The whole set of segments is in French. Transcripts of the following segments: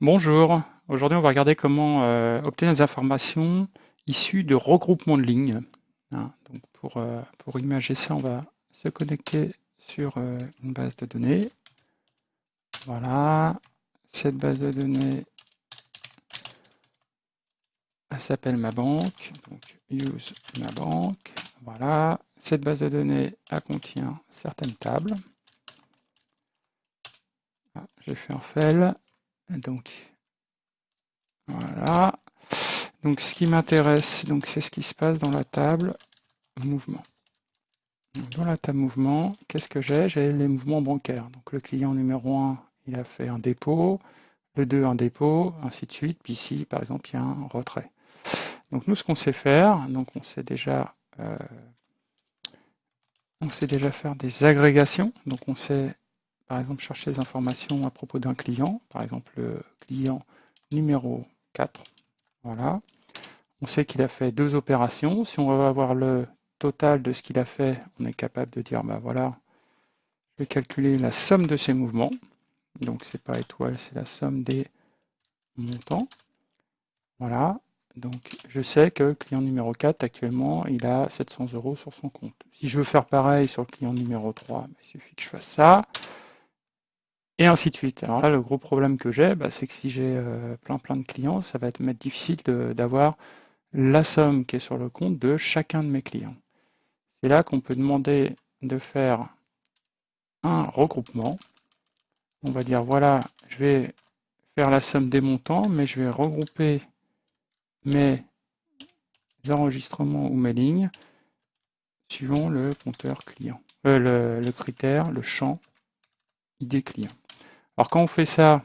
Bonjour, aujourd'hui on va regarder comment euh, obtenir des informations issues de regroupements de lignes. Hein, donc pour, euh, imager ça, on va se connecter sur euh, une base de données. Voilà, cette base de données, elle s'appelle ma banque, donc use ma banque. Voilà, cette base de données, contient certaines tables. Ah, j'ai fait un fell. Donc, voilà. Donc, ce qui m'intéresse, c'est ce qui se passe dans la table mouvement. Dans la table mouvement, qu'est-ce que j'ai? J'ai les mouvements bancaires. Donc, le client numéro 1, il a fait un dépôt, le 2, un dépôt, ainsi de suite. Puis ici, par exemple, il y a un retrait. Donc, nous, ce qu'on sait faire, donc on sait déjà... Euh, on sait déjà faire des agrégations, donc on sait par exemple, chercher des informations à propos d'un client, par exemple le client numéro 4. Voilà. On sait qu'il a fait deux opérations. Si on va avoir le total de ce qu'il a fait, on est capable de dire, bah voilà, je vais calculer la somme de ces mouvements. Donc c'est pas étoile, c'est la somme des montants. Voilà. Donc je sais que le client numéro 4, actuellement, il a 700 euros sur son compte. Si je veux faire pareil sur le client numéro 3, bah, il suffit que je fasse ça et ainsi de suite. Alors là, le gros problème que j'ai, bah, c'est que si j'ai euh, plein plein de clients, ça va être difficile d'avoir la somme qui est sur le compte de chacun de mes clients. C'est là qu'on peut demander de faire un regroupement. On va dire, voilà, je vais faire la somme des montants, mais je vais regrouper mes enregistrements ou mes lignes suivant le compteur client, euh, le, le critère, le champ ID client. Alors quand on fait ça,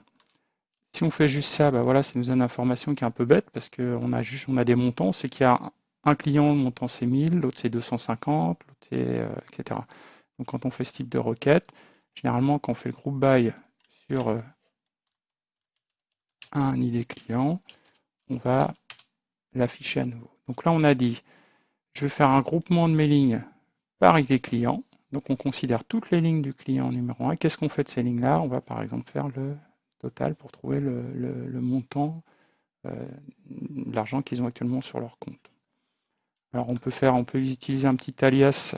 si on fait juste ça, bah voilà, ça nous donne une information qui est un peu bête parce qu'on a juste on a des montants, c'est qu'il y a un client, le montant c'est 1000, l'autre c'est 250, l'autre c'est euh, etc. Donc quand on fait ce type de requête, généralement quand on fait le group by sur euh, un ID client, on va l'afficher à nouveau. Donc là on a dit, je vais faire un groupement de mes lignes par ID client. Donc on considère toutes les lignes du client numéro 1. Qu'est-ce qu'on fait de ces lignes-là? On va par exemple faire le total pour trouver le, montant euh, l'argent qu'ils ont actuellement sur leur compte. Alors on peut faire, on peut utiliser un petit alias,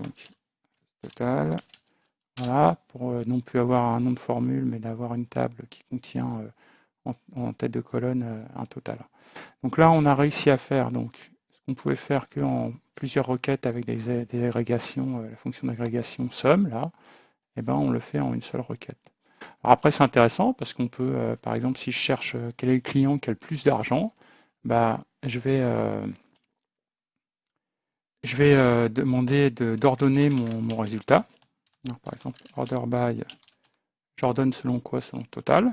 donc total, voilà, pour euh, non plus avoir un nom de formule, mais d'avoir une table qui contient euh, en, tête de colonne un total. Donc là on a réussi à faire donc ce qu'on pouvait faire qu'en plusieurs requêtes avec des, agrégations, euh, la fonction d'agrégation somme, là, et eh ben, on le fait en une seule requête. Alors après, c'est intéressant parce qu'on peut, euh, par exemple, si je cherche euh, quel est le client qui a le plus d'argent, bah, je vais, je vais demander d'ordonner mon, résultat. par exemple, order by, j'ordonne selon quoi Selon total.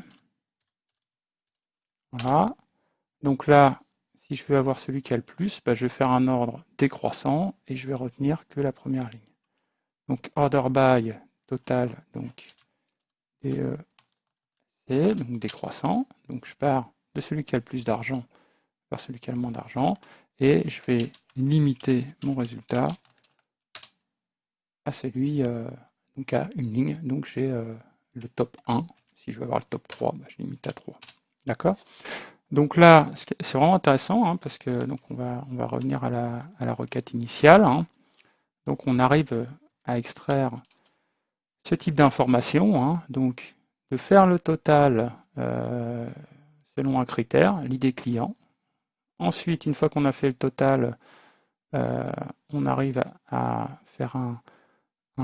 Voilà. Donc là, si je veux avoir celui qui a le plus, bah, je vais faire un ordre décroissant et je vais retenir que la première ligne. Donc order by total, donc DE, donc décroissant. Donc je pars de celui qui a le plus d'argent vers celui qui a le moins d'argent et je vais limiter mon résultat à celui, euh, donc à une ligne. Donc j'ai euh, le top 1. Si je veux avoir le top 3, bah, je limite à 3. D'accord? Donc là, c'est vraiment intéressant hein, parce que donc on va, on va revenir à la, à la requête initiale. Hein. Donc on arrive à extraire ce type d'information, hein. donc de faire le total euh, selon un critère, l'idée client. Ensuite, une fois qu'on a fait le total, euh, on arrive à, faire un,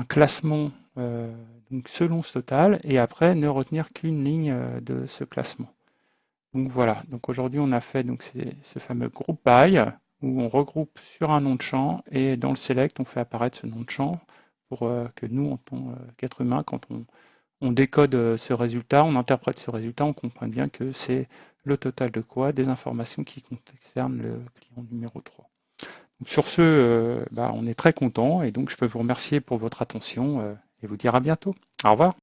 classement euh, donc selon ce total et après ne retenir qu'une ligne de ce classement. Donc voilà, donc aujourd'hui on a fait donc ce fameux group by où on regroupe sur un nom de champ et dans le select on fait apparaître ce nom de champ pour euh, que nous en tant qu'être humain quand on, décode euh, ce résultat, on interprète ce résultat, on comprend bien que c'est le total de quoi Des informations qui concernent le client numéro 3. Donc sur ce, euh, bah, on est très content et donc je peux vous remercier pour votre attention et vous dire à bientôt. Au revoir.